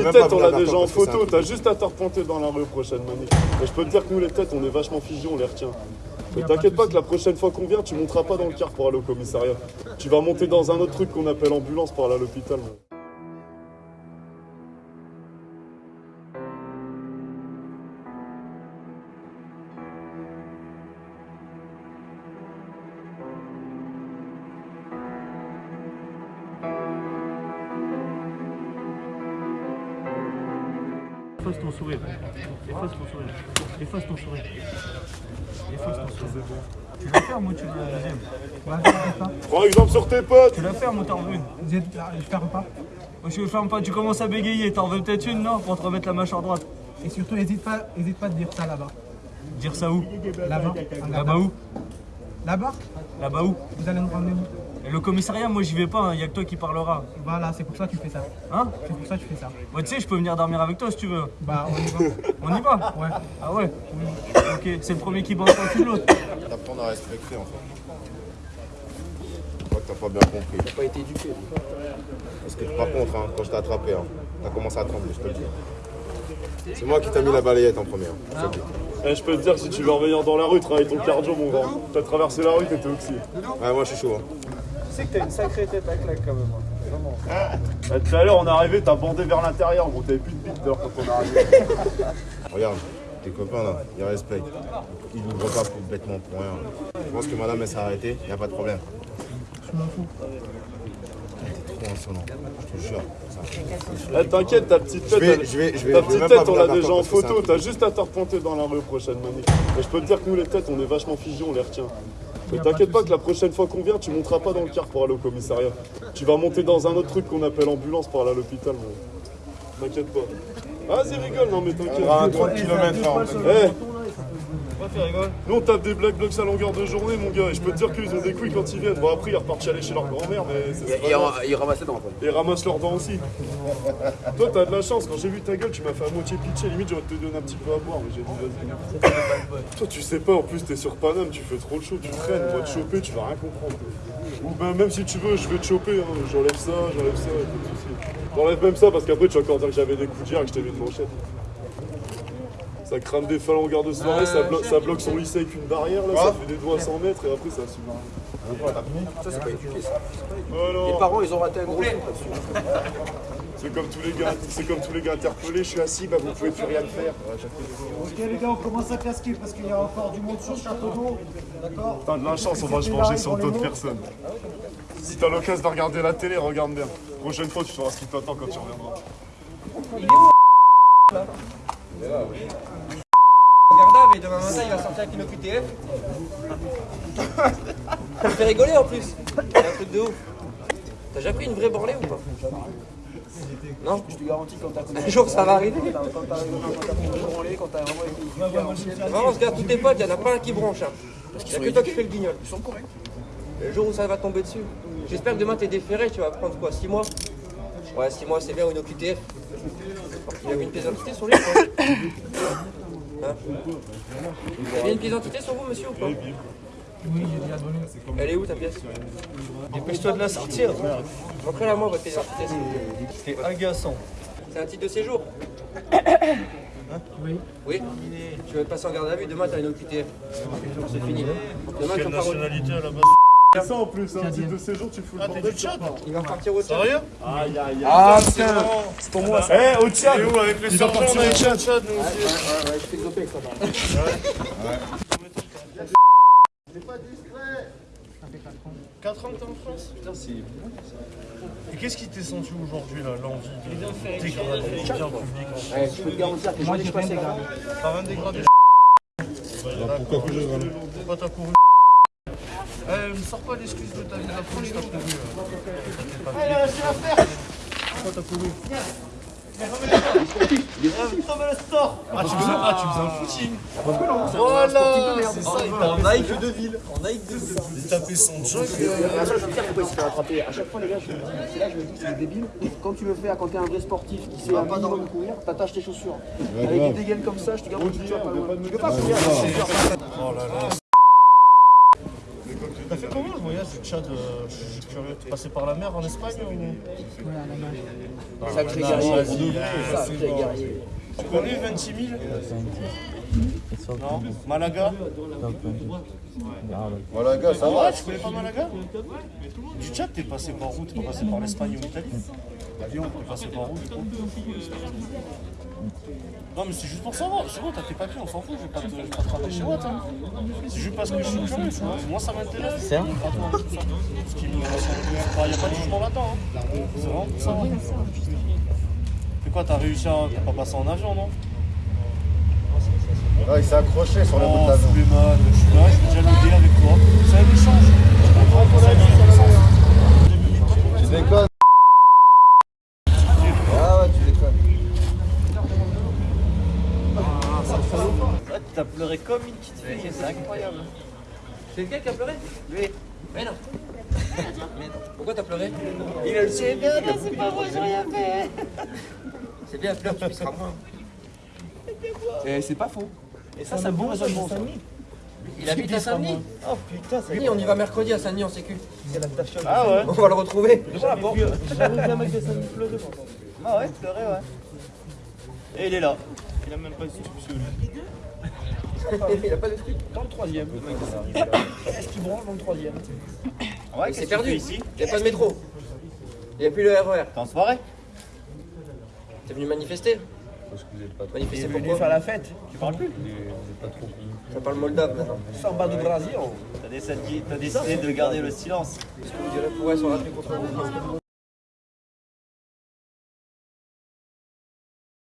les même têtes, on l'a déjà en photo. T'as juste à te repointer dans la rue prochaine manif. Et je peux te dire que nous, les têtes, on est vachement figés, on les retient. Mais t'inquiète pas que la prochaine fois qu'on vient, tu monteras pas dans le car pour aller au commissariat. Tu vas monter dans un autre truc qu'on appelle ambulance pour aller à l'hôpital. Efface ton sourire. Efface ton sourire. Efface ton sourire. Efface ton sourire. Tu la fermes ou tu veux la deuxième Prends exemple sur tes potes Tu la fermes ou t'en veux une Vous êtes- Je ferme pas. Moi je ferme pas, tu commences à bégayer, t'en veux peut-être une non Pour te remettre la mâchoire droite. Et surtout, n'hésite pas, hésite pas de dire ça là-bas. Dire ça où? Là-bas. Là-bas où? Là-bas Là-bas où? Vous allez nous ramener où? Et le commissariat, moi j'y vais pas, il y a que toi qui parlera. Voilà, c'est pour ça que tu fais ça. Hein C'est pour ça que tu fais ça. Moi tu sais, je peux venir dormir avec toi si tu veux. Bah, on y va. On y va Ouais. Ah ouais Ok, c'est le premier qui bosse pas que l'autre. T'apprends à respecter en fait. Je crois que t'as pas bien compris. T'as pas été éduqué. Parce que par contre, hein, quand je t'ai attrapé, hein, t'as commencé à trembler, je te le dis. C'est moi qui t'ai mis la balayette en première. dis. Eh, Je peux te dire que si tu veux revenir dans la rue, travaille ton cardio, mon grand. T'as traversé la rue, t'étais oxy. Ouais, moi je suis chaud. hein. Tu sais que t'as une sacrée tête à claque quand même. Vraiment. Eh, Tout à l'heure, on est arrivé, t'as bandé vers l'intérieur, gros. T'avais plus de bite d'heure quand on est arrivé. Regarde, tes copains là, ils respectent. Ils n'ouvrent pas pour bêtement pour rien. Je pense que madame elle s'est arrêtée, y a pas de problème. Je m'en fous. T'es trop insolent, je te jure. Eh, T'inquiète, ta petite tête, Je vais- elle- je vais- je vais- ta je vais petite même tête, on l'a déjà en parce que c'est photo. un T'as juste à te repointer dans la rue prochaine manif. Et je peux te dire que nous, les têtes, on est vachement figés, on les retient. Mais t'inquiète pas que la prochaine fois qu'on vient, tu monteras pas dans le car pour aller au commissariat. Tu vas monter dans un autre truc qu'on appelle ambulance pour aller à l'hôpital. mon. T'inquiète pas. Vas-y, rigole, non mais t'inquiète. À 30 km Nous on tape des black blocs à longueur de journée mon gars et je peux te dire qu'ils ont des couilles quand ils viennent. Bon après ils repartent chialer chez leur grand-mère mais c'est pas grave. Il ramasse les dents. Et ils ramassent leurs dents aussi. Toi t'as de la chance, quand j'ai vu ta gueule tu m'as fait à moitié pitcher, limite j'aurais te donné un petit peu à boire mais j'ai dit vas-y. Toi tu sais pas, en plus t'es sur Paname, tu fais trop le show, tu traînes, on va te choper, tu vas rien comprendre. Ou ben même si tu veux, je vais te choper, hein. j'enlève ça, j'enlève ça, pas de souci. J'enlève même ça parce qu'après tu vas encore dire que j'avais des coups d'hier et que je t'ai mis une manchette. Ça crame des phalanges en garde de soirée, ça, blo- ça bloque son lycée avec une barrière, là, ça fait des doigts à 100 mètres et après ça suit. Ça, c'est pas éduqué, ça. Oh. Les parents, ils ont raté un gros. C'est comme tous les gars, c'est comme tous les gars interpellés, je suis assis, bah vous pouvez plus rien faire. Ok les gars, on commence à casquer parce qu'il y a encore du monde sur le château d'eau. D'accord T'as de la chance, on va se venger sur d'autres personnes. Si t'as l'occasion de regarder la télé, regarde bien. Prochaine fois, tu sauras ce qui t'attend quand tu reviendras. Garda, mais demain matin, il va sortir avec une OQTF. Ça me fait rigoler en plus. C'est un truc de ouf. T'as déjà pris une vraie branlée ou pas? Non? Je te garantis quand t'as Un jour, ça va arriver. quand t'as branler, quand t'as vraiment. Vraiment, regarde tous tes potes, il y en a pas un qui bronche. Hein. Y a que toi qui fais le guignol. Ils sont corrects. Le jour où ça va tomber dessus. J'espère que demain t'es déféré, tu vas prendre quoi 6 mois? Ouais, 6 mois c'est bien ou une OQTF. Il avait une pièce d'identité sur lui ou pas Hein Vous avez une pièce d'identité sur vous, monsieur ou pas Oui, j'ai déjà donné. Elle est où ta pièce Dépêche-toi de la sortir. Montrez-la moi votre pièce d'identité. C'est agaçant. C'est un titre de séjour Oui. Oui Tu vas te passer en garde à vue, demain t'as une OQTF. C'est fini. Demain tu Quelle nationalité à la base C'est ça en plus, un titre de séjour, tu fous le bordel. tu repars. Il va repartir au Tchad. Sérieux Aïe aïe aïe. Ah putain C'est pour moi ça. Eh, au Tchad Et où avec le Il va sergent, partir on a au Tchad. nous aussi. Ouais, je fais doper avec ça. 4 ans que t'es en France Putain, c'est bon ça. Et qu'est-ce qui t'est senti aujourd'hui là L'envie de dégrader le bien public en Ouais, je peux te garantir que Moi, j'ai grave. dégradé. T'as rien dégradé Pourquoi que je Pourquoi t'as couru Eh, me sors pas l'excuse de ta vie d'approche, t'as couru. euh. Allez, lâchez l'affaire Pourquoi t'as couru Ah, tu faisais, ah, tu faisais un footing Voilà C'est ça, il En Nike de ville. En Nike de ville. t'a tapé son jog. À chaque fois, je veux dire pourquoi il s'est fait rattraper. À chaque fois, les gars, je me dis, c'est là, je me dis, c'est débile. Quand tu le fais, quand t'es un vrai sportif qui sait un minimum courir, t'attaches tes chaussures. Avec des dégaines comme ça, je te que tu vas pas loin. Tu peux pas courir. Oh là là. T'as fait comment le voyage du Tchad euh, Je suis curieux. T'es passé par la mer en Espagne ou? Ouais, à la. Sacré Ah, guerrier. Sacré c'est bon. guerrier. Tu connais 26 000 Non Malaga? Malaga, ça Ah va. ouais, tu connais pas Malaga? Du Tchad, t'es passé par où T'es pas passé par l'Espagne ou l'Italie? L'avion, par où du coup Non mais c'est juste pour savoir, c'est bon, t'as tes papiers, on s'en fout, je vais pas te, pas rappeler chez moi, toi. C'est juste parce que je suis curieux, tu. Moi ça m'intéresse. C'est ça Ce qui me il n'y a pas de jugement là-dedans. Hein. C'est vraiment pour ça. C'est quoi, t'as réussi à. T'as pas passé en avion, non? Ah, il s'est accroché sur le bout Oh, de l'avion. Suleiman, je suis là, je vais dialoguer avec toi. C'est un échange. Je comprends qu'on a Tu déconnes Ah ouais, tu déconnes. T'as pleuré comme une petite fille, c'est incroyable. C'est lequel qui a pleuré Lui. Mais non. Pourquoi t'as pleuré Il a le c'est pas moi, j'ai rien fait. C'est bien, pleure, tu pisseras moins. Et c'est pas faux. Et ça, ça bon, ça, bon, ça. Il habite à Saint-Denis. Oh putain, c'est Oui, on y va mercredi à Saint-Denis en sécu. Ah ouais On va le retrouver. J'avais vu un mec de Saint-Denis pleurer. Ah ouais, pleurer, ouais. Et il est là. Il a même pas substitut. Il a pas de truc. Dans le troisième. Est-ce qu'il branle dans le troisième? Ouais, Il s'est perdu. Il n'y a pas de métro. Il n'y a plus le RER. T'es en soirée? T'es venu manifester Manifester pourquoi la fête. Tu parles plus? Ça parle moldave maintenant. Samba du Brasil. T'as décidé, t'as décidé de garder le silence. On dirait pourrait s'en rappeler contre vous?